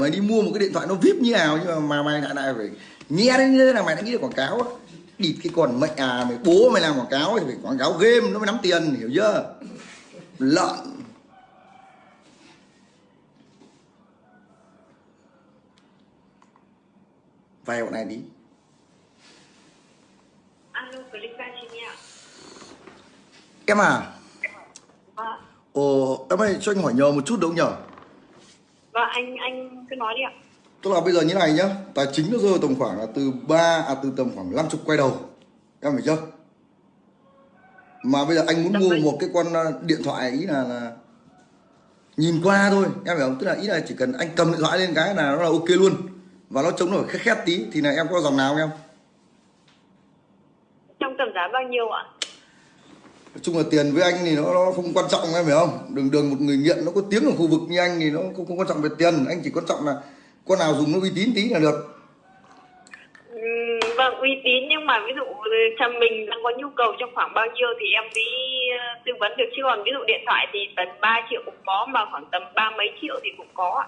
mày đi mua một cái điện thoại nó vip như nào nhưng mà, mà mày lại lại phải nghe đến như thế là mày đã nghĩ là quảng cáo á. địt cái con mẹ à mày bố mày làm quảng cáo thì phải quảng cáo game nó mới nắm tiền hiểu chưa? Lợn. Vay bọn này đi. Alo, em à? Vâng, ồ em ơi cho anh hỏi nhờ một chút được không nhờ vâng anh anh cứ nói đi ạ. tức là bây giờ như này nhá tài chính nó rơi tầm khoảng là từ 3 à từ tầm khoảng 50 quay đầu. Em hiểu chưa? Mà bây giờ anh muốn mua một cái con ờ, điện thoại ý là, là nhìn qua thôi em hiểu không? Tức là ý là chỉ cần anh cầm điện thoại lên cái là nó là ok luôn. Và nó chống nổi khét khét tí thì là em có dòng nào không em? Trong tầm giá bao nhiêu ạ? Nói chung là tiền với anh thì nó, nó không quan trọng em hiểu không? Đường đường một người nghiện nó có tiếng ở khu vực như anh thì nó không, không quan trọng về tiền. Anh chỉ quan trọng là con nào dùng nó uy tín tí là được. Ừ, vâng, uy tín nhưng mà ví dụ ừ, chồng mình đang có nhu cầu trong khoảng bao nhiêu thì em mới ờ, tư vấn được. Chứ còn ví dụ điện thoại thì tầm 3 triệu cũng có mà khoảng tầm ba mấy triệu thì cũng có ạ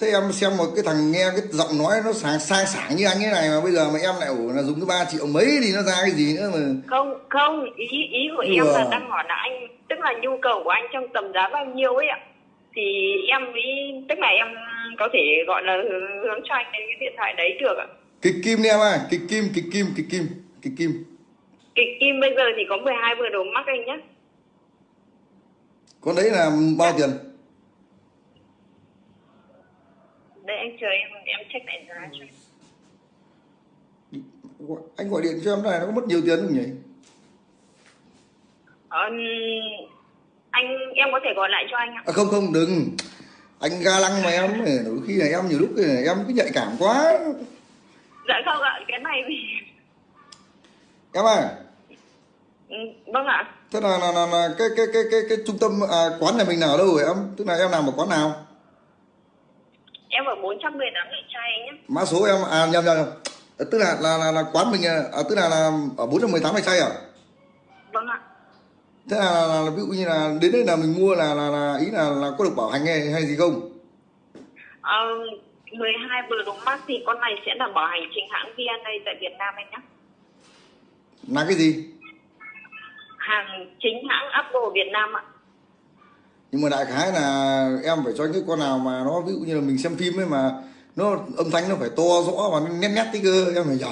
thế em xem một cái thằng nghe cái giọng nói nó sang sang sảng như anh ấy này mà bây giờ mà em lại ủ là dùng cái 3 triệu mấy thì nó ra cái gì nữa mà Không, không, ý ý của em Ừ. là đang hỏi là anh tức là nhu cầu của anh trong tầm giá bao nhiêu ấy ạ. Thì em mới tức là em có thể gọi là hướng cho anh đến cái điện thoại đấy được ạ. kịch kim đi em à kịch kim kịch kim kịch kim kịch kim Kịch kim bây giờ thì có 12 vừa đồ mắc anh nhé. con đấy là bao tiền Anh chờ em em check lại giá cho. anh. Gọi điện cho em này nó có mất nhiều tiền không nhỉ? Ờ, anh em có thể gọi lại cho anh ạ. à, không không đừng. Anh ga lăng mà em đôi khi là em nhiều lúc là em cứ nhạy cảm quá. Dạ không ạ, cái này thì em à? Ừ, vâng ạ. thế là là, là, là cái, cái cái cái cái trung tâm à, quán nhà mình nào đâu rồi em? Tức là em làm ở quán nào Em ở 418 Lệ Trai anh nhé. mã số em à nhầm nhầm nhầm Ờ, tức là là là, là quán mình à, à, tức là là ở 418 này chay à Vâng ạ. thế là, là, là ví dụ như là đến đây là mình mua là là, là ý là là có được bảo hành hay, hay gì không Ờ, 12 vừa đồ mắc thì con này sẽ là bảo hành chính hãng VNA tại Việt Nam anh nhé. là cái gì Hàng chính hãng Apple Việt Nam ạ. Nhưng mà đại khái là em phải cho những con nào mà nó ví dụ như là mình xem phim ấy mà nó âm thanh nó phải to rõ và nó nét nét tí cơ em phải nhờ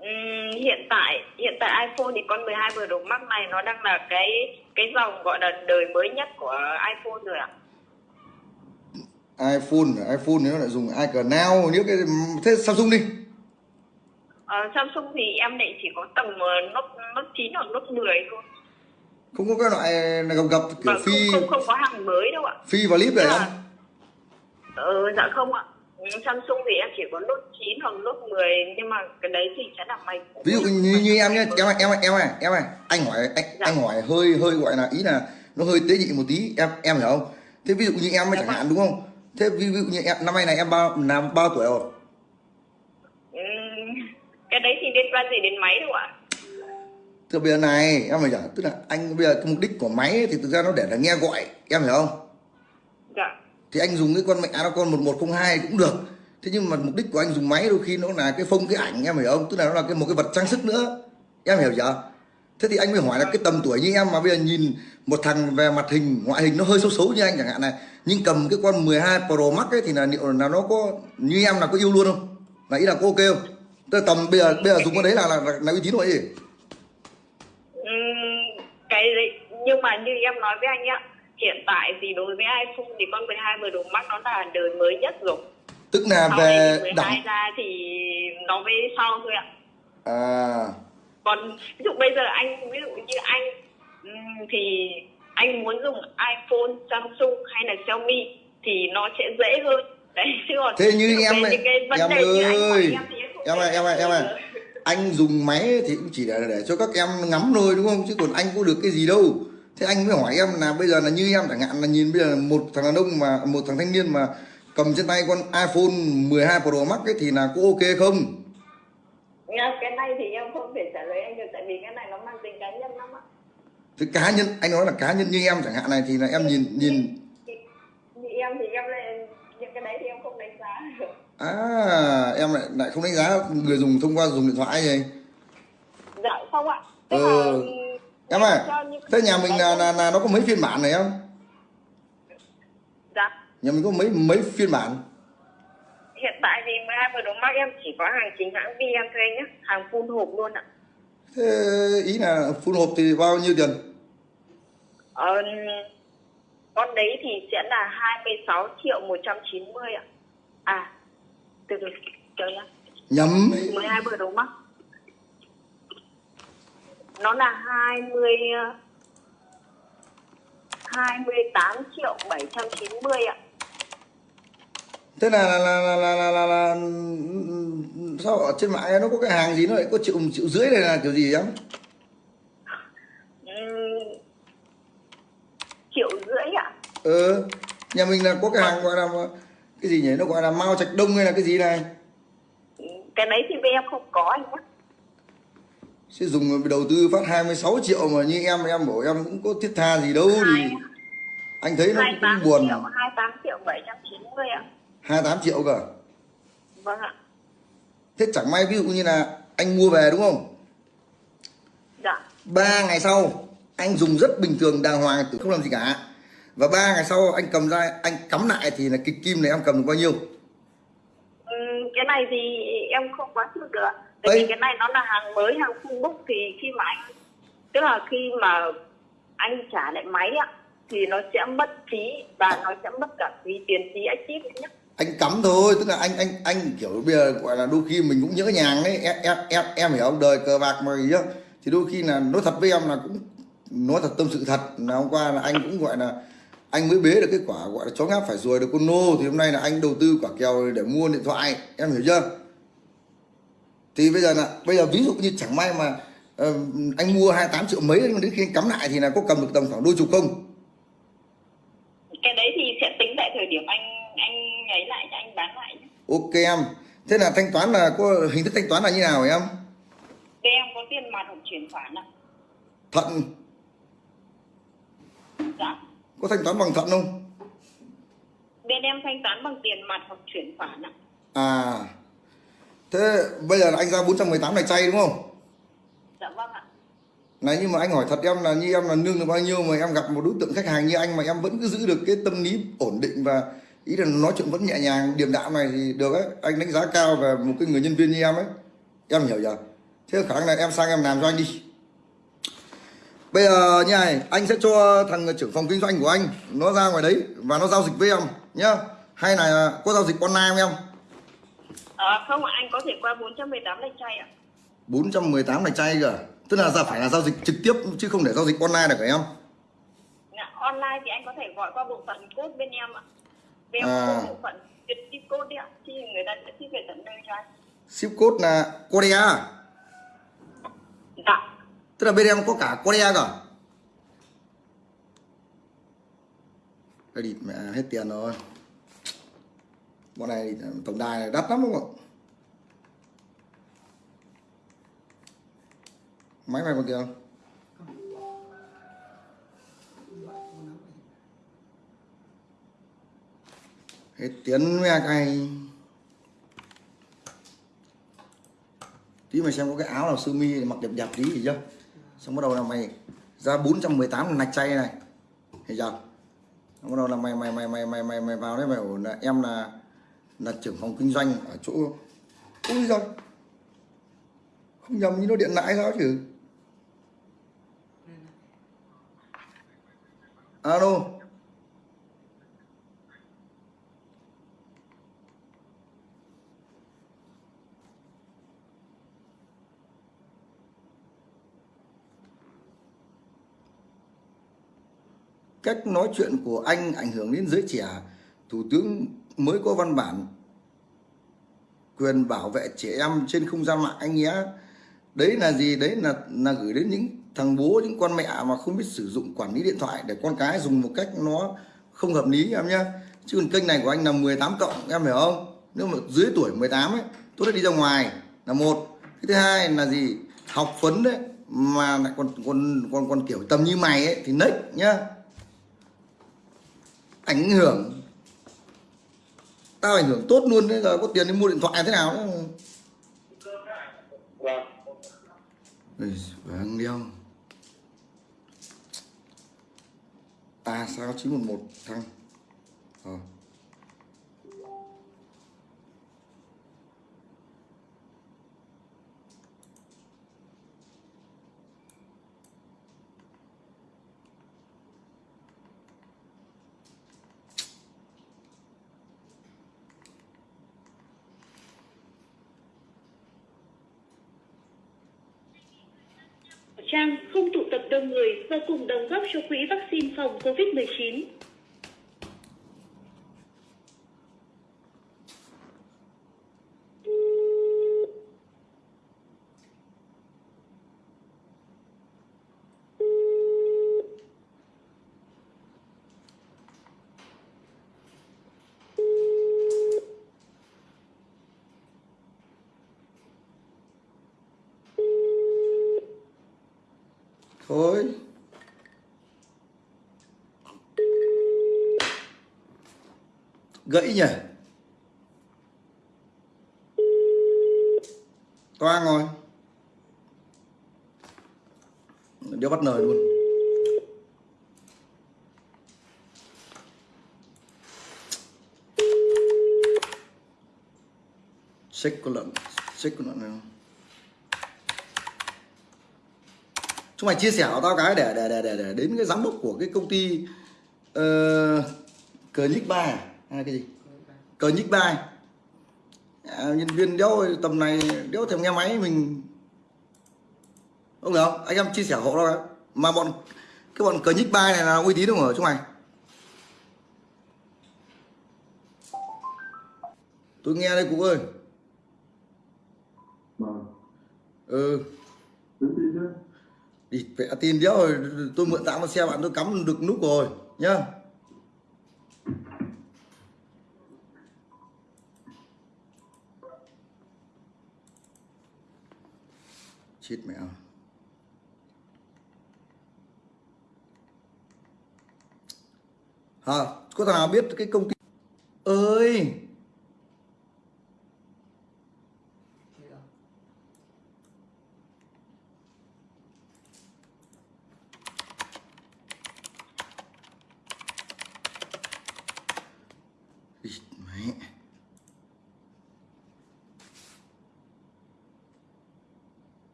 Ừm, hiện tại hiện tại iPhone thì con 12 vừa đồ mắc này nó đang là cái cái dòng gọi là đời mới nhất của iPhone rồi ạ. iPhone iPhone thì nó lại dùng icon now nếu cái thế Samsung đi Ờ, Samsung thì em lại chỉ có tầm Note, Note 9 hoặc Note 10 thôi. Không có cái loại này gặp gặp kiểu Và phi không, không, không có hàng mới đâu ạ. phi và clip này Dạ. em Ờ, dạ không ạ. Ừ, Samsung thì em chỉ có Note 9 hoặc Note 10 nhưng mà cái đấy thì sẽ là mày ví dụ như, như em nhé em ơi, em ơi, em ơi, em ơi, anh hỏi anh, Dạ. anh hỏi hơi hơi gọi là ý là nó hơi tế nhị một tí em em hiểu không thế ví dụ như em Dạ chẳng vâng. hạn đúng không thế ví dụ như em năm nay này em bao là bao tuổi rồi Ừ, cái đấy thì liên quan gì đến máy đâu ạ. Là bây giờ này em phải tức là anh bây giờ cái mục đích của máy ấy, thì thực ra nó để là nghe gọi em hiểu không? Dạ. thì anh dùng cái con mẹ nó con 1102 cũng được. Thế nhưng mà mục đích của anh dùng máy đôi khi nó là cái phông cái ảnh em hiểu không? Tức là nó là cái một cái vật trang sức nữa. Em hiểu chưa? Thế thì anh mới hỏi là cái tầm tuổi như em mà bây giờ nhìn một thằng về mặt hình ngoại hình nó hơi xấu xấu như anh chẳng hạn này nhưng cầm cái con 12 Pro Max ấy thì là liệu là nó có như em là có yêu luôn không? Là ý là có ok không? Tức là tầm bây giờ bây giờ dùng con đấy là là, là, là uy tín rồi gì Ừ, cái đấy nhưng mà như em nói với anh ạ, hiện tại thì đối với iPhone thì con 12 vừa đồ mắc nó là đời mới nhất rồi. tức là Sau về này 12 đẳng ra thì nó mới sau thôi ạ. à còn ví dụ bây giờ anh ví dụ như anh thì anh muốn dùng iPhone, Samsung hay là Xiaomi thì nó sẽ dễ hơn đấy chứ còn thế như em những cái vấn em đề ơi em em ơi em ơi em ơi. Anh dùng máy thì cũng chỉ để để cho các em ngắm thôi đúng không? Chứ còn anh có được cái gì đâu. Thế anh mới hỏi em là bây giờ là như em chẳng hạn là nhìn bây giờ một thằng đàn ông mà một thằng thanh niên mà cầm trên tay con iPhone 12 Pro Max ấy thì là có ok không? Cái này thì em không thể trả lời anh được tại vì cái này nó mang tính cá nhân lắm ạ. Thế cá nhân anh nói là cá nhân như em chẳng hạn này thì là em nhìn nhìn Thì- thì em em thì em lại những cái đấy thì em không đánh giá được à em lại lại không đánh giá người dùng thông qua dùng điện thoại gì? Dạ không ạ. Tức Ừ. là em ơi những- thế nhà mình là, là, là nó có mấy phiên bản này em dạ. Nhà mình có mấy mấy phiên bản? Hiện tại thì 12 vừa đồ mắt em chỉ có hàng chính hãng VM thôi anh nhé hàng full hộp luôn ạ. Thế ý là full hộp thì bao nhiêu tiền? Ờ, con đấy thì sẽ là 26 triệu 190 ạ. À từ từ chờ nhá nhầm 12 vừa đồ mắt nó là 20 ờ, 28 triệu 790 ạ. Thế là là là là là, là, là, là sao ở trên mạng nó có cái hàng gì nó lại có triệu triệu rưỡi này là kiểu gì em Ừm, triệu rưỡi ạ. Ờ nhà mình là có cái hàng gọi là cái gì nhỉ? Nó gọi là mao trạch đông hay là cái gì này? Cái đấy thì bên em không có anh nhé sẽ dùng đầu tư phát 26 triệu mà như em em bảo em cũng có thiết tha gì đâu thì anh thấy nó cũng, 28 cũng buồn. triệu 28 triệu 790 ạ. 28 triệu cơ vâng ạ. Thế chẳng may ví dụ như là anh mua về đúng không? Dạ. Ba ngày sau anh dùng rất bình thường đàng hoàng không làm gì cả và ba ngày sau anh cầm ra anh cắm lại thì là cái kim này em cầm được bao nhiêu? Ừm, cái này thì em không quá sûr được tại vì cái này nó là hàng mới hàng full book thì khi mà anh tức là khi mà anh trả lại máy ạ thì nó sẽ mất phí và nó sẽ mất cả phí tiền phí active nhé anh cắm thôi tức là anh anh anh kiểu bây giờ gọi là đôi khi mình cũng nhỡ nhàng ấy em em em, em hiểu không? Đời cờ bạc mà gì á. Thì đôi khi là nói thật với em là cũng nói thật tâm sự thật là hôm qua là anh cũng gọi là anh mới bế được cái quả gọi là chó ngáp phải ruồi được con nô. Thì hôm nay là anh đầu tư quả kèo để mua điện thoại. Em hiểu chưa? Thì bây giờ là bây giờ ví dụ như chẳng may mà ờ, anh mua 28 triệu mấy đến khi anh cắm lại thì là có cầm được tầm khoảng đôi chục không? Cái đấy thì sẽ tính tại thời điểm anh anh ấy lại cho anh bán lại ok em. Thế là thanh toán là có hình thức thanh toán là như nào em? Bên em có tiền mặt hoặc chuyển khoản ạ. Thận dạ có thanh toán bằng thận không? Bên em thanh toán bằng tiền mặt hoặc chuyển khoản ạ. À thế bây giờ là anh ra 418 này chay đúng không? Dạ vâng ạ. Này nhưng mà anh hỏi thật em là như em là lương được bao nhiêu mà em gặp một đối tượng khách hàng như anh mà em vẫn cứ giữ được cái tâm lý ổn định và ý là nói chuyện vẫn nhẹ nhàng điềm đạm này thì được ấy anh đánh giá cao về một cái người nhân viên như em ấy. Em hiểu chưa? Thế khả năng này em sang em làm cho anh đi bây giờ như này anh sẽ cho thằng trưởng phòng kinh doanh của anh nó ra ngoài đấy và nó giao dịch với em nhá hay là có giao dịch online không em à, không anh có thể qua 418 lạch chay ạ 418 này chay cơ tức là ra phải là giao dịch trực tiếp chứ không để giao dịch online được hả em Dạ, online thì anh có thể gọi qua bộ phận code bên em ạ. Bên À. bộ phận ship ship code đấy ạ. Thì người ta sẽ ship về tận nơi cho anh. ship code là Korea Dạ tức là bên em có cả Korea cả đây địt mẹ, hết tiền rồi. Bọn này tổng đài này đắt lắm đúng không ạ? Máy mày còn tiền không hết tiền mẹ cái tí mày xem có cái áo nào sơ mi mặc đẹp đẹp tí gì chưa? Xong bắt đầu là mày ra 418 là nạch chay này. Thấy chưa? Xong bắt đầu là mày mày mày mày mày mày mày vào đấy mày ổn là em là là trưởng phòng kinh doanh ở chỗ ui giời! Không nhầm như nó điện lại sao chứ? Alo! Cách nói chuyện của anh ảnh hưởng đến giới trẻ, thủ tướng mới có văn bản quyền bảo vệ trẻ em trên không gian mạng anh nhé. Đấy là gì? Đấy là là gửi đến những thằng bố, những con mẹ mà không biết sử dụng quản lý điện thoại để con cái dùng một cách nó không hợp lý em nhé. Chứ còn kênh này của anh là 18 cộng, em hiểu không? Nếu mà dưới tuổi 18 ấy tốt nhất đi ra ngoài là một. Cái thứ hai là gì? Học phấn đấy, mà lại còn còn còn còn kiểu tầm như mày ấy, thì nếch nhá ảnh hưởng. Tao ảnh hưởng tốt luôn đấy giờ có tiền đi mua điện thoại thế nào nữa vâng. Vàng đeo à sao 911 thăng ờ. Trang không tụ tập đông người và cùng đóng góp cho quỹ vaccine phòng COVID-19. thôi gãy nhỉ? Toang rồi đeo bắt lời luôn. Xích con lợn xích con lợn này không? Chúng mày chia sẻ của tao cái để để để để, để đến cái giám đốc của cái công ty uh, cờ nhích ba à? À? cái gì? Cờ nhích ba à, nhân viên đéo tầm này đéo thèm nghe máy mình. Không không? Anh em chia sẻ hộ đó. Cái. mà bọn cái bọn cờ nhích ba này là uy tín không ở chúng mày tôi nghe đây cụ ơi. Vâng. Ừ. Đi vẽ tin đéo rồi. Tôi mượn tạm một xe bạn tôi cắm được nút rồi nhá chết mẹ ơi. hả có thằng nào biết cái công ty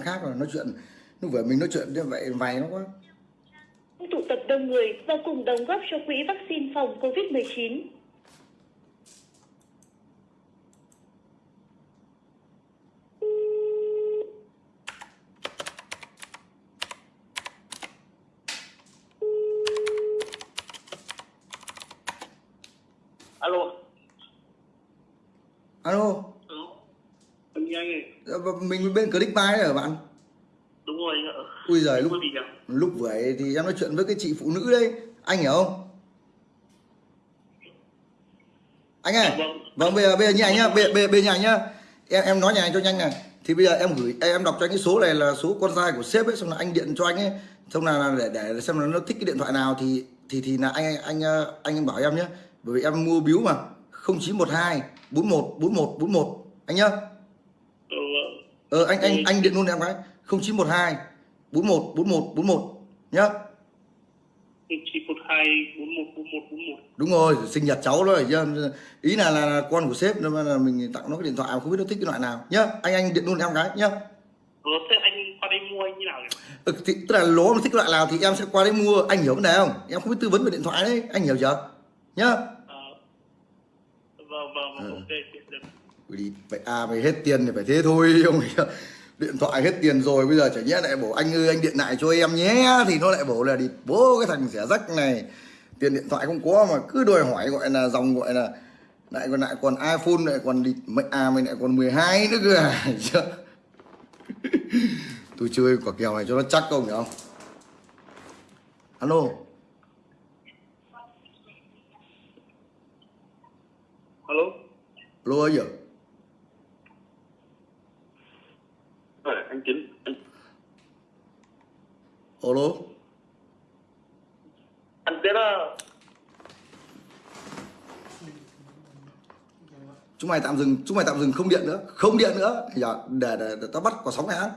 quan khác rồi, nói chuyện, lúc vừa mình nói chuyện như vậy vài nó quá tụ tập đông người và cùng đóng góp cho quỹ vaccine phòng covid 19 mình bên click đấy hả bạn? Đúng rồi anh ạ. Ui giời lúc lúc vừa thì em nói chuyện với cái chị phụ nữ đấy. Anh hiểu không? Anh ơi Vâng. vâng bây giờ bây giờ như anh nhá bây, bây, bây giờ nhá. Em em nói nhà anh cho nhanh này thì bây giờ em gửi em đọc cho anh cái số này là số con trai của sếp ấy xong là anh điện cho anh ấy. Xong là để để xem là nó thích cái điện thoại nào thì thì thì là anh anh anh, anh bảo em nhé bởi vì em mua biếu mà 0912 41 41 41 anh nhá. Ờ anh anh anh điện luôn em cái 0912 41 41 41 nhá. Chín một hai bốn một bốn một bốn một. Đúng rồi sinh nhật cháu đó chứ ý là, là là con của sếp nên là mình tặng nó cái điện thoại không biết nó thích cái loại nào nhá. Anh anh điện luôn em cái nhá. Rồi thế anh qua đây mua anh như nào ừ, thì, tức là lố nó thích loại nào thì em sẽ qua đấy mua. Anh hiểu vấn đề không? Em không biết tư vấn về điện thoại đấy anh hiểu chưa? Nhá à, vâng vâng vâng Ừ. ok được, được. Ui đi vậy à mày hết tiền thì phải thế thôi ông ấy điện thoại hết tiền rồi bây giờ chả nhẽ lại bảo anh ơi anh điện lại cho em nhé thì nó lại bảo là đi bố cái thằng rẻ rách này tiền điện thoại không có mà cứ đòi hỏi gọi là dòng gọi là lại còn lại còn iPhone lại còn đi mày à mày lại còn 12 nữa cơ à tôi chơi quả kèo này cho nó chắc không hiểu không alo. Alo. Alo ấy anh chính. Anh alo. Ăn tết à chúng mày tạm dừng chúng mày tạm dừng không điện nữa. Không điện nữa. Giờ để, để, để tao bắt quả sóng này á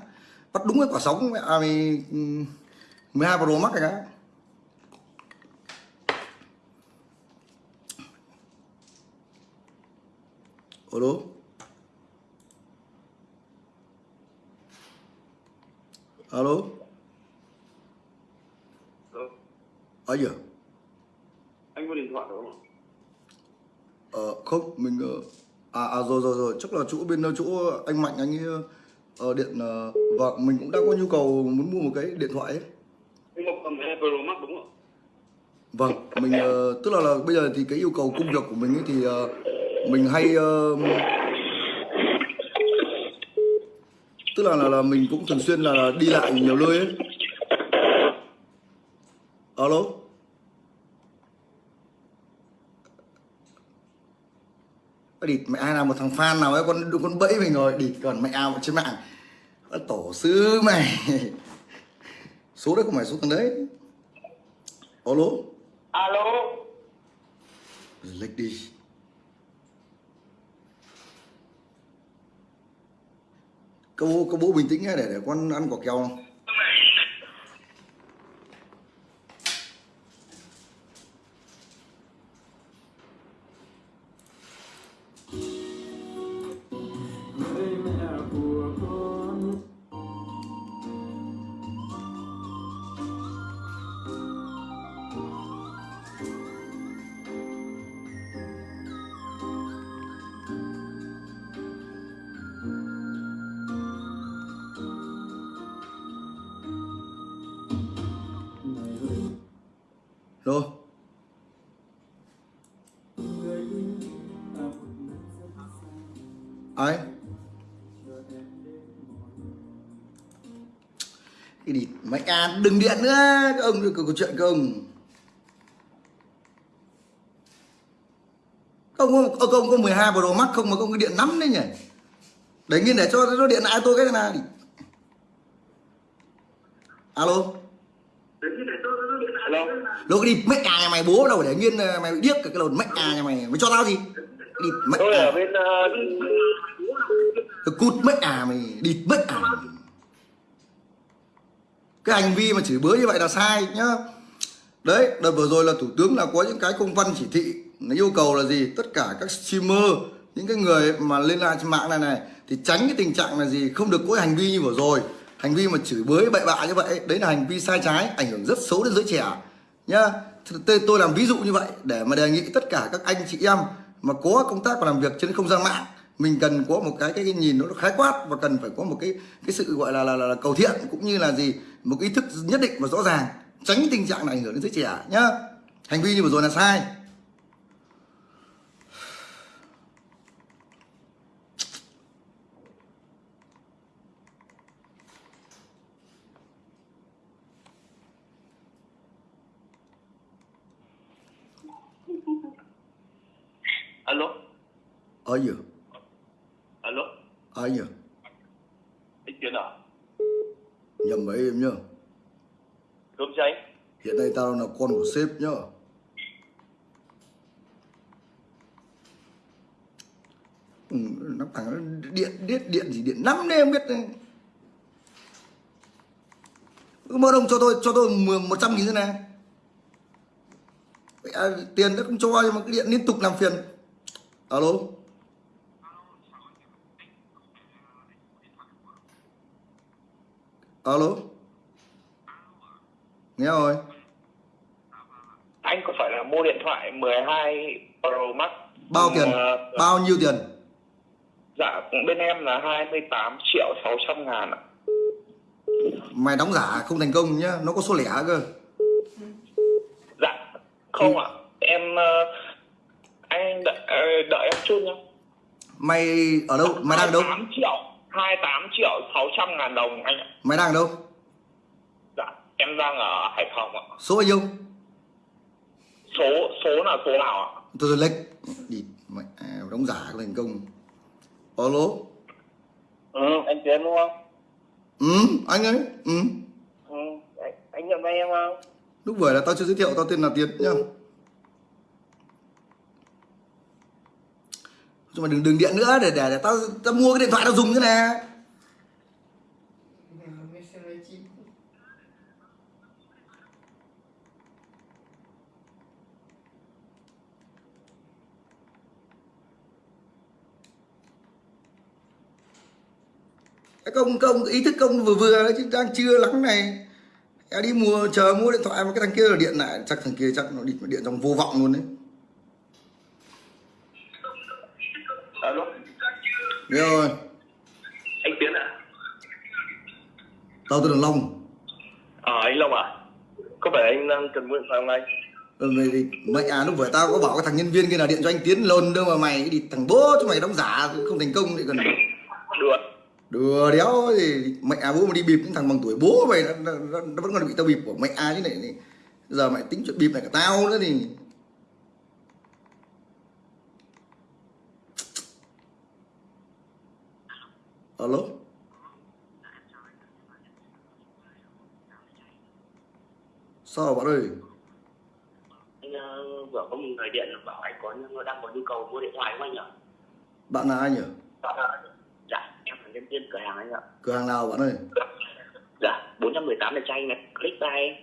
bắt đúng cái quả sóng à, 12 Pro Max này cái alo alo? Ờ, ở giờ? Anh có điện thoại đúng không Ờ không mình ờ, à, à rồi rồi rồi. Chắc là chỗ bên ờ, chỗ anh Mạnh anh ấy ờ, điện ờ, và mình cũng đang có nhu cầu muốn mua một cái điện thoại ấy. anh Ngọc cầm cái Pro Max đúng không Vâng, mình tức là, là bây giờ thì cái yêu cầu công việc của mình ấy thì mình hay tức là, là là mình cũng thường xuyên là đi lại nhiều nơi ấy. Alo. đi mẹ ai nào một thằng fan nào ấy? Con con bẫy mình rồi. Đi còn mẹ ao trên mạng? Tổ sư mày. Số đấy không phải số thằng đấy. Alo? Alo? Lệch đi cô bố bố bình tĩnh để để con ăn quả kẹo. Rồi. Ấy. Cái đi mày à đừng điện nữa. Các ông có, ờ, có chuyện các ông. Các ông có, các ông có 12 Pro Max không mà không có điện nắm đấy nhỉ? Để nghiên để cho nó điện lại tôi cái này alo. Cái đi mẹ à nhà mày bố đâu để nghiên ờ, mày bị điếc cái lồn mẹ à nhà mày. Mày cho tao gì? Đi mẹ tôi ở à bên uh, cút mẹ à mày địt mẹ à cái hành vi mà chửi bới như vậy là sai nhá. Đấy đợt vừa rồi là thủ tướng là có những cái công văn chỉ thị nó yêu cầu là gì? Tất cả các streamer những cái người mà lên live trên mạng này này thì tránh cái tình trạng là gì? Không được có hành vi như vừa rồi. Hành vi mà chửi bới bậy bạ như vậy đấy là hành vi sai trái ảnh hưởng rất xấu đến giới trẻ nhá. Tôi, tôi làm ví dụ như vậy để mà đề nghị tất cả các anh chị em mà có công tác và làm việc trên không gian mạng mình cần có một cái cái, cái nhìn nó khái quát và cần phải có một cái cái sự gọi là là, là, là cầu thiện cũng như là gì một ý thức nhất định và rõ ràng tránh tình trạng này ảnh hưởng đến giới trẻ nhá. Hành vi như vừa rồi là sai alo alo? Ở giờ anh Tiến à nhầm với em nhá. Cơm cháy. Hiện nay tao là con của sếp nhá. Ừ, nó thằng điện điện điện gì điện năm đấy em biết. Đấy. Cứ mơ đồng cho tôi cho tôi mười- một trăm nghìn thế này. À, tiền nó không cho nhưng mà cái điện liên tục làm phiền. Alo alo nghe rồi anh có phải là mua điện thoại 12 Pro Max bao tiền? Ờ, bao nhiêu tiền? Dạ bên em là 28 triệu 600 ngàn ạ. Mày đóng giả không thành công nhá nó có số lẻ cơ. Dạ không ạ. Em ờ, anh đợi, ờ, đợi em chút nhá. Mày ở đâu? Mày đang ở đâu? 28 triệu 28 triệu 600 ngàn đồng anh ạ. Mày đang ở đâu? Dạ em đang ở Hải Phòng ạ. Số bao nhiêu? Số số là số nào ạ? Tôi rồi lệch đi mày à, đóng giả thành công. Alo? Ừ anh Tiến đúng không? Ừ anh ấy. Ừ. Ừ anh, nhận vai em không? Lúc vừa là tao chưa giới thiệu tao tên là tiến nhá nhưng mà đừng đừng điện nữa để để, để tao tao mua cái điện thoại tao dùng thế này. Công công ý thức công vừa vừa đấy chứ đang chưa lắng này. Em đi mua chờ mua điện thoại mà cái thằng kia là điện lại chắc thằng kia chắc nó điện trong vô vọng luôn đấy alo Nghe rồi. Anh tiến à tao tên là Long. Ờ anh long à có phải anh đang cần điện thoại không anh? Ờ, mày thì mày à lúc vừa tao có bảo cái thằng nhân viên kia là điện cho anh Tiến lồn đâu mà mày đi thằng bố cho mày đóng giả không thành công thì còn đùa đùa đéo thì mẹ à bố mà đi bịp những thằng bằng tuổi bố mày nó, nó, nó, nó vẫn còn bị tao bịp của mẹ à chứ này, này. Giờ mày tính chuyện bịp này cả tao nữa thì alo sao bạn ơi anh ờ, vừa có một người điện bảo anh có đang có nhu cầu mua điện thoại không anh nhỉ? bạn là ai nhỉ Dạ, em là nhân viên cửa hàng anh ạ. cửa hàng nào bạn ơi Dạ, 418 là cho anh này, click buy.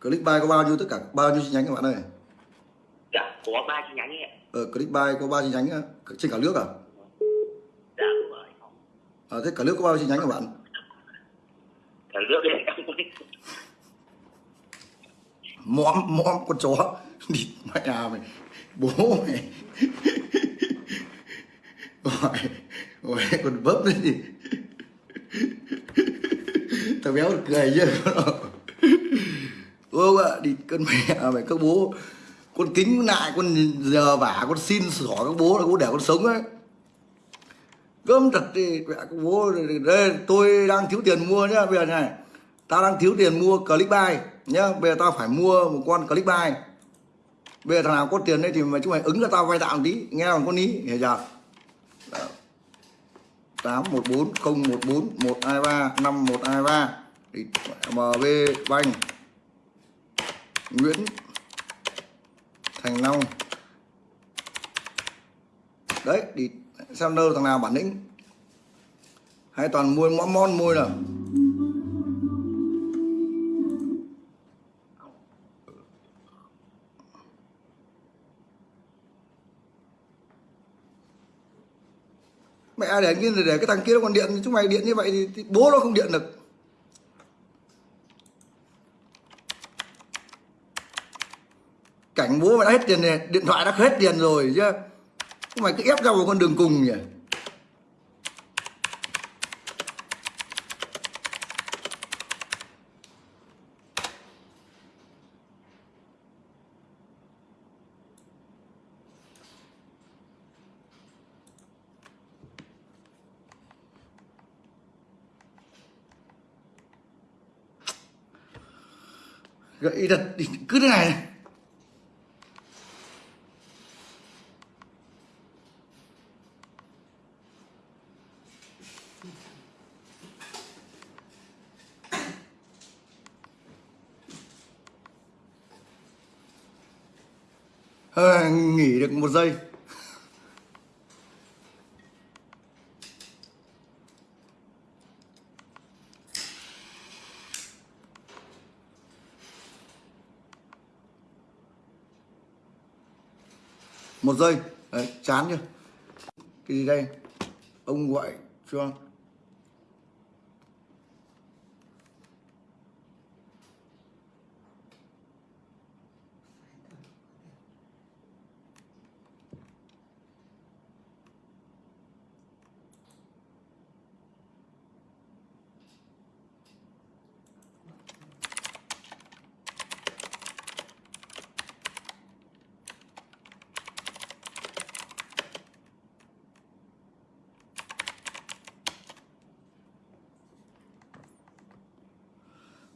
click buy có bao nhiêu tất cả bao nhiêu chi nhánh các bạn ơi Dạ, có ba chi nhánh ạ. ờ, click buy có ba chi nhánh trên cả nước à Dạ. À, thế cả nước có bao nhiêu chi nhánh các bạn? Cả nước đấy. Không mõm mõm con chó. Đi mẹ à mày. Bố mày. Gọi gọi con bấp đấy gì thằng béo cười chứ ô ạ đi con mẹ à, mày các bố. Con kính lại con giờ vả con xin xỏ các bố là bố để con sống ấy cơm thật thì mẹ của bố đây tôi đang thiếu tiền mua nhá, bây giờ này tao đang thiếu tiền mua click buy nhá, bây giờ tao phải mua một con click buy. Bây giờ thằng nào có tiền đây thì mà chúng mày ứng cho tao vay tạm tí, nghe còn con ý hiểu chưa? Tám một bốn không một bốn một hai ba năm một hai ba. Mb banh nguyễn thành long. Đấy, thì xem đâu thằng nào bản lĩnh. Hay toàn mua mõm mon môi nào. Mẹ để cái để cái thằng kia nó còn điện chúng mày điện như vậy thì, thì bố nó không điện được. Cảnh bố mày đã hết tiền này điện thoại đã hết tiền rồi chứ mày cứ ép ra một con đường cùng nhỉ? Gậy thật cứ thế này này. À, nghỉ được một giây. Một giây. Đấy, chán chưa? Cái gì đây? Ông gọi cho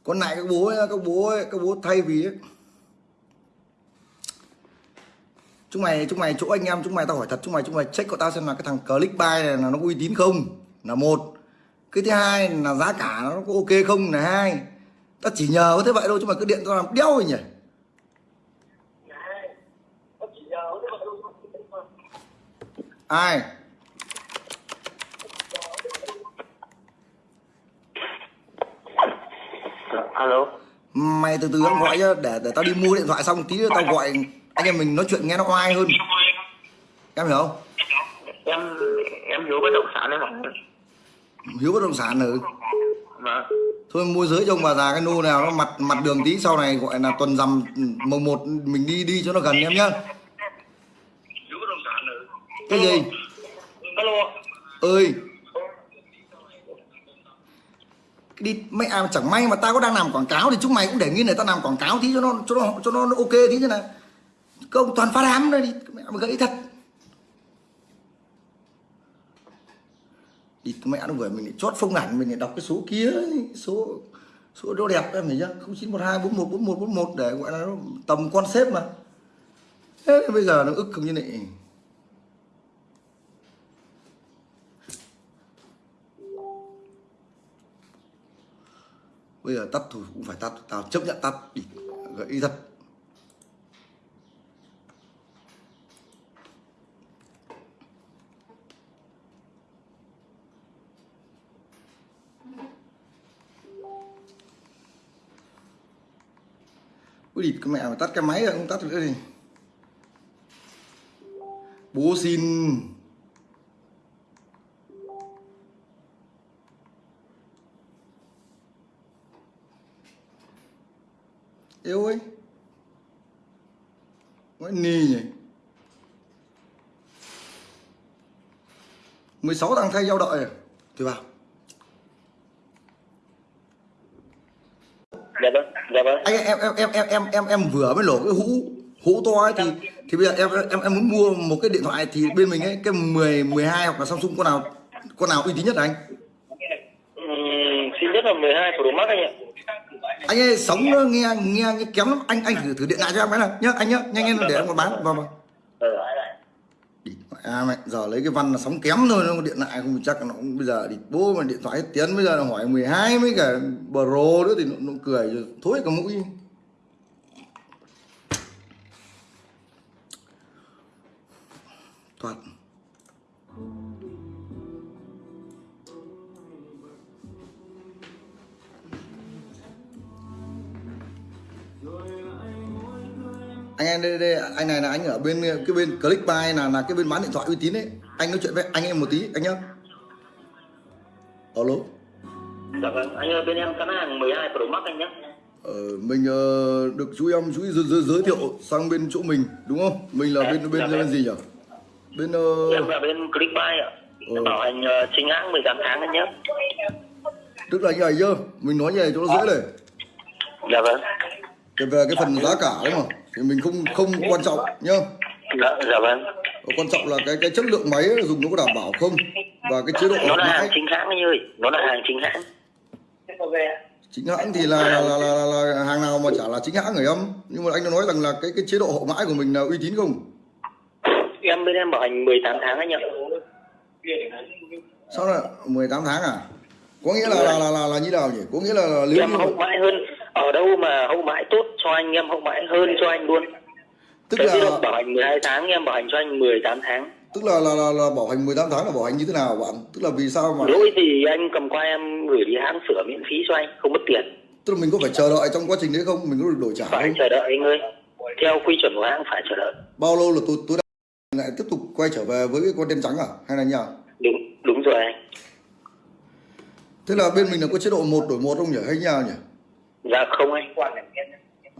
con các bố ấy, các bố thay vì ấy. chúng mày chúng mày chỗ anh em chúng mày tao hỏi thật chúng mày chúng mày check của tao xem là cái thằng click buy này là nó uy tín không? Là một. Cái thứ hai là giá cả nó có ok không là hai. Ta chỉ nhờ có thế vậy thôi chứ mà cứ điện tao làm đéo rồi nhỉ? Ai? Alo mày từ từ em gọi nhá để để tao đi mua điện thoại xong tí nữa tao gọi anh em mình nói chuyện nghe nó oai hơn. Em hiểu không? Em em hiếu bất động sản đấy mà hiếu bất động sản ừ mà thôi môi giới cho ông bà già cái nô nào nó mặt mặt đường tí sau này gọi là tuần rằm mồng một mình đi đi cho nó gần em nhá. Cái gì? Alo. Ơi đi, mày à chẳng may mà tao có đang làm quảng cáo thì chúng mày cũng để nghiên này tao làm quảng cáo tí cho nó cho nó cho nó ok tí thế nào. Công toàn phá đám đây đi, mẹ mà gãy thật. Đi, mẹ nó vừa mình lại chót phông ảnh, mình lại đọc cái số kia, số số đó đẹp em hiểu chưa không chín một hai bốn một bốn một bốn một để gọi là tầm con xếp mà. Thế bây giờ nó ức không như này. Bây giờ tắt thôi, cũng phải tắt. Tao chấp nhận tắt đi gãy thật. Ui địt cái mẹ mà tắt cái máy rồi không tắt nữa đi Bố xin. Yêu ơi. Nói nì nhỉ? 16 thằng thay giao đợi à? Thì vào. Dạ vâng dạ vâng. Anh em em em em em em em vừa mới nổ cái hũ hũ to ấy thì thì bây giờ em em em muốn mua một cái điện thoại thì bên mình ấy cái 10 12 hoặc là Samsung con nào con nào uy tín nhất anh? Ừm, xin nhất là 12 Pro Max anh ạ anh ơi sống nghe nghe, nghe kém lắm. Anh anh thử thử điện lại cho em cái nào. Nhá anh nhá nhanh lên để em còn bán. Vào vào ờ à mẹ giờ lấy cái văn là sóng kém thôi nó điện lại không chắc nó cũng bây giờ thì bố mà điện thoại hết tiếng bây giờ là hỏi 12 mấy cả pro nữa thì nó, nó cười rồi thối cả mũi anh em đây, đây anh này là anh ở bên cái bên click buy là là cái bên bán điện thoại uy tín đấy. Anh nói chuyện với anh em một tí anh nhá. Alo. Dạ vâng anh ơi bên em có hàng 12 Pro Max anh nhé ờ, mình ờ, được chú em chú giới, giới, giới thiệu sang bên chỗ mình đúng không? Mình là Dạ, bên bên dạ bên vâng. gì nhỉ? Bên ờ, em là bên Clickbuy ạ. Ừ. bảo hành ờ, chính hãng 18 tháng anh nhé tức là như này nhá mình nói như này cho nó dễ này. Dạ vâng. Cái về cái phần giá cả đúng không thì mình không không quan trọng nhá. Dạ, dạ vâng. Quan trọng là cái cái chất lượng máy dùng nó có đảm bảo không? Và cái chế độ nó là hàng chính hãng anh ơi nó là hàng chính hãng. Chính hãng thì là là, là, là, là, hàng nào mà chả là chính hãng người em nhưng mà anh đã nói rằng là cái cái chế độ hậu mãi của mình là uy tín không? Em bên em bảo hành 18 tháng anh ạ. Sao là 18 tháng à? Có nghĩa là là là là, là như nào nhỉ? Có nghĩa là, là nếu em hậu mãi hơn ở đâu mà hậu mãi tốt cho anh em hậu mãi hơn cho anh luôn. Tức Thế là bảo hành 12 tháng em bảo hành cho anh 18 tháng. Tức là là, là là bảo hành 18 tháng là bảo hành như thế nào bạn? Tức là vì sao mà lỗi thì anh cầm qua em gửi đi hãng sửa miễn phí cho anh không mất tiền. Tức là mình có phải chờ đợi trong quá trình đấy không? Mình có được đổi trả phải không? chờ đợi anh ơi. Theo quy chuẩn của hãng phải chờ đợi. Bao lâu là tôi tôi đã lại tiếp tục quay trở về với cái con tem trắng à? Hay là như nào đúng đúng rồi anh. Thế là bên mình là có chế độ một đổi một không nhỉ? Hay như nào nhỉ dạ không anh.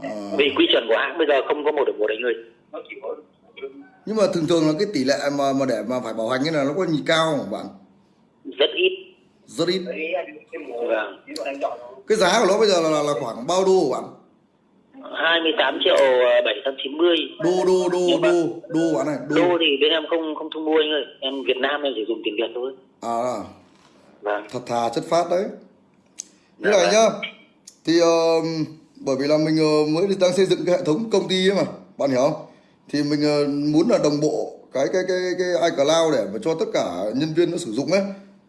À, vì quy chuẩn của hãng bây giờ không có một được một anh ơi nhưng mà thường thường là cái tỷ lệ mà mà để mà phải bảo hành như là nó có nhì cao không bạn? Rất ít. Rất ít. Vâng. cái giá của nó bây giờ là, là, khoảng bao đô bạn? 28 triệu ờ, 790 đô đô đô Nhưng mà- đô đô bạn này đô. Đô thì bên em không không thu mua anh ơi. Em Việt Nam em chỉ dùng tiền Việt thôi. À. Vâng. Thật thà chất phát đấy. Như Dạ này vâng. nhá thì ờ, bởi vì là mình ờ, mới đang xây dựng cái hệ thống công ty ấy mà bạn hiểu không? Thì mình ờ, muốn là đồng bộ cái cái cái cái iCloud để mà cho tất cả nhân viên nó sử dụng ấy.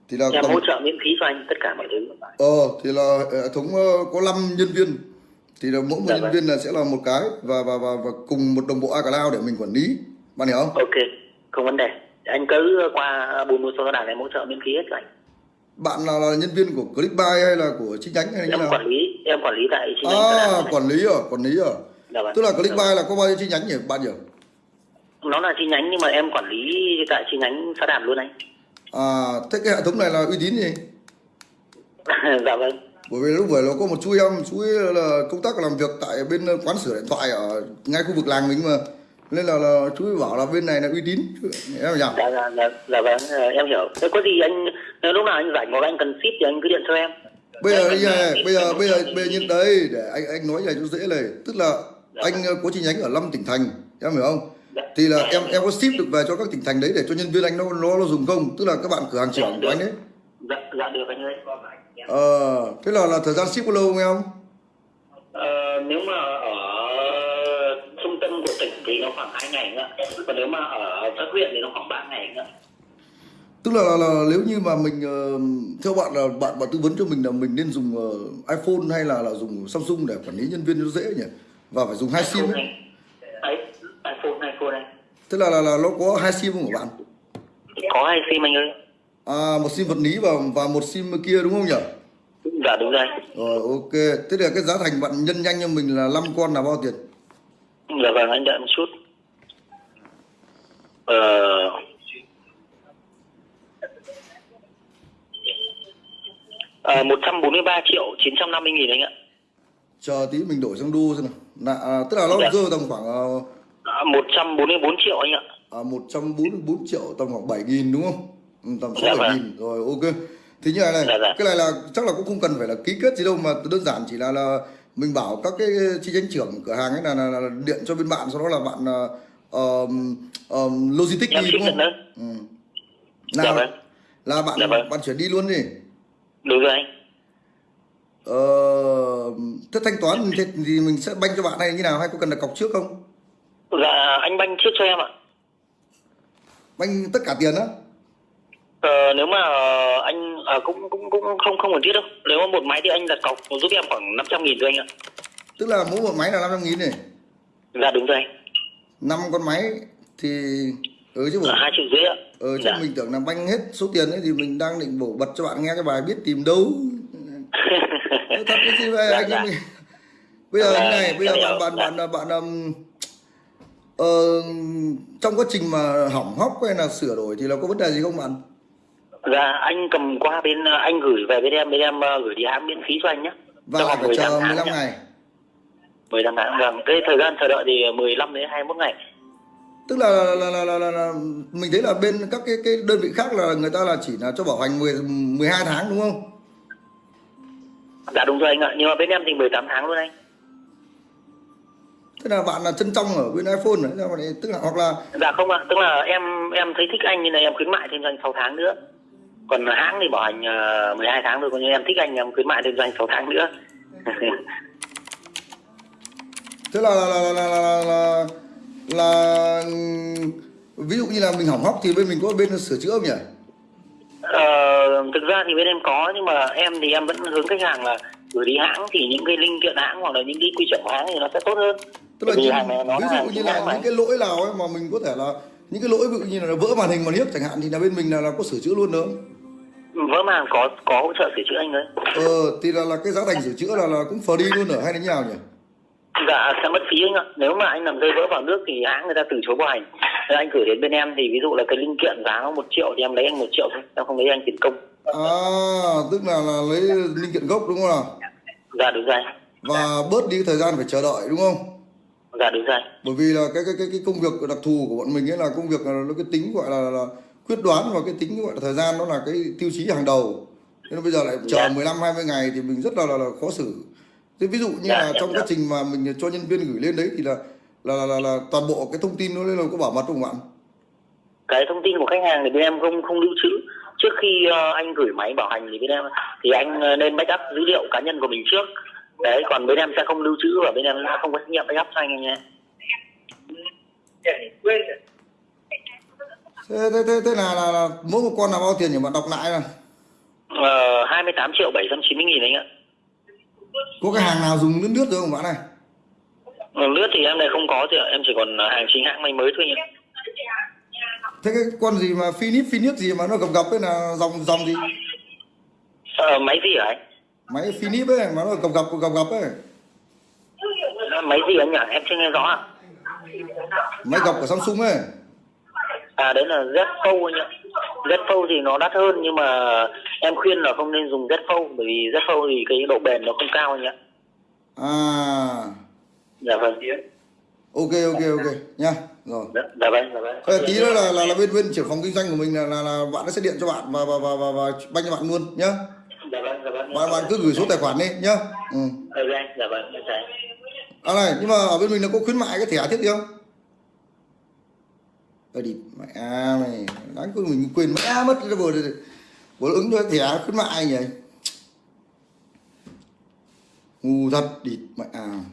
Thì là tầm hỗ trợ miễn phí cho anh tất cả mọi thứ ờ thì là hệ thống ờ, có 5 nhân viên. Thì là mỗi một Dạ nhân vâng. viên là sẽ là một cái và và và, và cùng một đồng bộ iCloud để mình quản lý. Bạn hiểu không? Ok không vấn đề. Anh cứ qua buôn mua số đảng em hỗ trợ miễn phí hết cho anh bạn là, là nhân viên của Clickbuy hay là của chi nhánh hay là em nào? quản lý em quản lý tại chi nhánh à quản lý à quản lý à. Dạ vâng. tức là Clickbuy là có bao nhiêu chi nhánh nhỉ bạn nhỉ? Nó là chi nhánh nhưng mà em quản lý tại chi nhánh xã đàm luôn anh. À thế cái hệ thống này là uy tín gì? Dạ vâng. Bởi vì lúc vừa là có một chú em chú ấy là công tác làm việc tại bên quán sửa điện thoại ở ngay khu vực làng mình mà nên là, là chú bảo là bên này là uy tín. Em nhỉ dạ dạ dạ, dạ vâng ờ, em hiểu. Thế có gì anh nếu lúc nào anh rảnh hoặc anh cần ship thì anh cứ điện cho em. Bây giờ bây giờ bây giờ bây giờ bây giờ đây để anh anh nói này cho dễ này. Tức là anh ờ, có chi nhánh ở 5 tỉnh thành em hiểu không? Thì là em em có ship được về cho các tỉnh thành đấy để cho nhân viên anh nó nó, nó dùng không? Tức là các bạn cửa hàng trưởng của anh đấy dạ dạ được anh ơi. Ờ thế là là thời gian ship có lâu không em? Ờ, nếu mà ở thì nó khoảng 2 ngày nữa. Còn nếu mà ở các huyện thì nó khoảng 3 ngày nữa. Tức là, là, là nếu như mà mình ờ, theo bạn là bạn bạn tư vấn cho mình là mình nên dùng ờ, iPhone hay là là dùng Samsung để quản lý nhân viên cho dễ nhỉ? Và phải dùng hai sim ấy. này. Ấy iPhone iPhone này. Tức là, là là nó có hai sim không của bạn? Có hai sim anh ơi. À một sim vật lý và và một sim kia đúng không nhỉ? Dạ đúng rồi. Rồi ok. Thế là cái giá thành bạn nhân nhanh cho mình là 5 con là bao tiền dạ vâng anh đợi một chút. Ờ. Ờ, 143 triệu 950 nghìn anh ạ. Chờ tí mình đổi sang đô xem nào. Là, à, tức là nó Dạ. rơi tầm khoảng ờ, à, 144 triệu anh ạ. à, 144 triệu tầm khoảng 7 nghìn đúng không? Ừ, tầm 6 Dạ 7 vâng. nghìn rồi ok. Thì như này này Dạ, dạ. cái này là chắc là cũng không cần phải là ký kết gì đâu mà đơn giản chỉ là là mình bảo các cái chi nhánh trưởng cửa hàng ấy là, là, là điện cho bên bạn sau đó là bạn uh, um, logistics đi đúng không? ừ. dạ là, vâng. là bạn Dạ vâng. bạn chuyển đi luôn đi. Đúng rồi anh. Ờ, thế thanh toán thì, thì mình sẽ banh cho bạn hay như nào? Hay có cần đặt cọc trước không? Dạ anh banh trước cho em ạ. Banh tất cả tiền á Ờ, nếu mà ờ, anh à, cũng cũng cũng không không cần thiết đâu. Nếu mà một máy thì anh đặt cọc giúp em khoảng 500 nghìn thôi anh ạ. Tức là mỗi một máy là 500 nghìn này? Dạ đúng rồi anh. Năm con máy thì ừ chứ bộ. Ờ, hai triệu rưỡi ạ. Ờ chứ dạ. mình tưởng là banh hết số tiền ấy thì mình đang định bổ bật cho bạn nghe cái bài biết tìm đâu. Thật vậy Dạ, anh dạ. em bây giờ Dạ, như này bây giờ em bạn bạn dạ. bạn bạn um, ờ, trong quá trình mà hỏng hóc hay là sửa đổi thì là có vấn đề gì không bạn dạ anh cầm qua bên ờ, anh gửi về bên em bên em ờ, gửi đi hãng miễn phí cho anh nhé. Và phải chờ 15 nhé. ngày. 15 tháng vâng. Cái thời gian chờ đợi thì 15 đến 21 ngày. Tức là là, là, là, là, là, là mình thấy là bên các cái cái đơn vị khác là người ta là chỉ là cho bảo hành 10 12 tháng đúng không? Dạ đúng rồi anh ạ. Nhưng mà bên em thì 18 tháng luôn anh. Thế là bạn là chân trong ở bên iPhone đấy tức là hoặc là dạ không ạ. Tức là em em thấy thích anh nên là em khuyến mại thêm cho anh 6 tháng nữa còn hãng thì bảo hành ờ, 12 tháng thôi còn như em thích anh em khuyến mại thêm cho anh 6 tháng nữa thế là là là là là, là, là, ví dụ như là mình hỏng hóc thì bên mình có bên sửa chữa không nhỉ Ờ, thực ra thì bên em có nhưng mà em thì em vẫn hướng khách hàng là gửi đi hãng thì những cái linh kiện hãng hoặc là những cái quy chuẩn của hãng thì nó sẽ tốt hơn. tức là như, hàng này nó ví dụ như là mà. những cái lỗi nào ấy mà mình có thể là những cái lỗi ví dụ như là vỡ màn hình màn hiếc chẳng hạn thì là bên mình là, là có sửa chữa luôn nữa vỡ màng có có hỗ trợ sửa chữa anh ơi. ờ thì là là cái giá thành sửa chữa là là cũng free luôn ở hay là như nào nhỉ Dạ sẽ mất phí anh ạ. Nếu mà anh làm rơi vỡ vào nước thì hãng người ta từ chối bảo hành. Nên anh gửi đến bên em thì ví dụ là cái linh kiện giá nó một triệu thì em lấy anh một triệu thôi, em không lấy anh tiền công. à tức là là lấy linh kiện gốc đúng không nào Dạ đúng rồi. và bớt đi thời gian phải chờ đợi đúng không Dạ đúng rồi. bởi vì là cái cái cái cái công việc đặc thù của bọn mình ấy là công việc là nó cái tính gọi là, là quyết đoán và cái tính gọi là thời gian nó là cái tiêu chí hàng đầu. Nên bây giờ lại chờ Dạ. 15 20 ngày thì mình rất là là, là khó xử. Thế ví dụ như Dạ, là dạ, trong dạ. quá trình mà mình cho nhân viên gửi lên đấy thì là là là, là, là toàn bộ cái thông tin nó lên là có bảo mật không bạn cái thông tin của khách hàng thì bên em không không lưu trữ. Trước khi ờ, anh gửi máy bảo hành thì bên em thì anh ờ, nên backup dữ liệu cá nhân của mình trước. Đấy còn bên em sẽ không lưu trữ và bên em sẽ không có trách nhiệm backup cho anh nhé thế thế thế, thế là, là, là mỗi một con là bao tiền nhỉ bạn đọc lại này Ờ, 28 triệu 790 nghìn anh ạ. có cái hàng nào dùng lướt lướt rồi không bạn này Ờ, Lướt thì em này không có thì ạ. em chỉ còn hàng chính hãng may mới thôi anh ạ. thế cái con gì mà Philips Philips gì mà nó gập gập ấy là dòng dòng gì Ờ, máy gì hả anh? máy Philips ấy mà nó gập gập gập gập ấy Ờ, Máy gì anh nhỉ? Em chưa nghe rõ ạ. máy gập của Samsung ấy À đấy là Z Fold anh ạ. Z Fold thì nó đắt hơn nhưng mà em khuyên là không nên dùng Z Fold bởi vì Z Fold thì cái độ bền nó không cao anh ạ. à Dạ vâng. ok ok ok nha rồi Dạ, dạ vâng, dạ vâng. Tí nữa là là, là bên bên trưởng phòng kinh doanh của mình là là, là bạn nó sẽ điện cho bạn và và và và, và banh cho bạn luôn nhá Dạ vâng, dạ vâng. bạn bạn cứ gửi số tài khoản đi nhá ừ. Ok, dạ vâng, chào anh. à này nhưng mà ở bên mình là có khuyến mại cái thẻ thiết gì không Ơ đi mẹ à mày, đáng quên mình quên mẹ mất cái vừa vừa ứng cho thẻ khuyến mại nhỉ? Ngu thật địt mẹ. à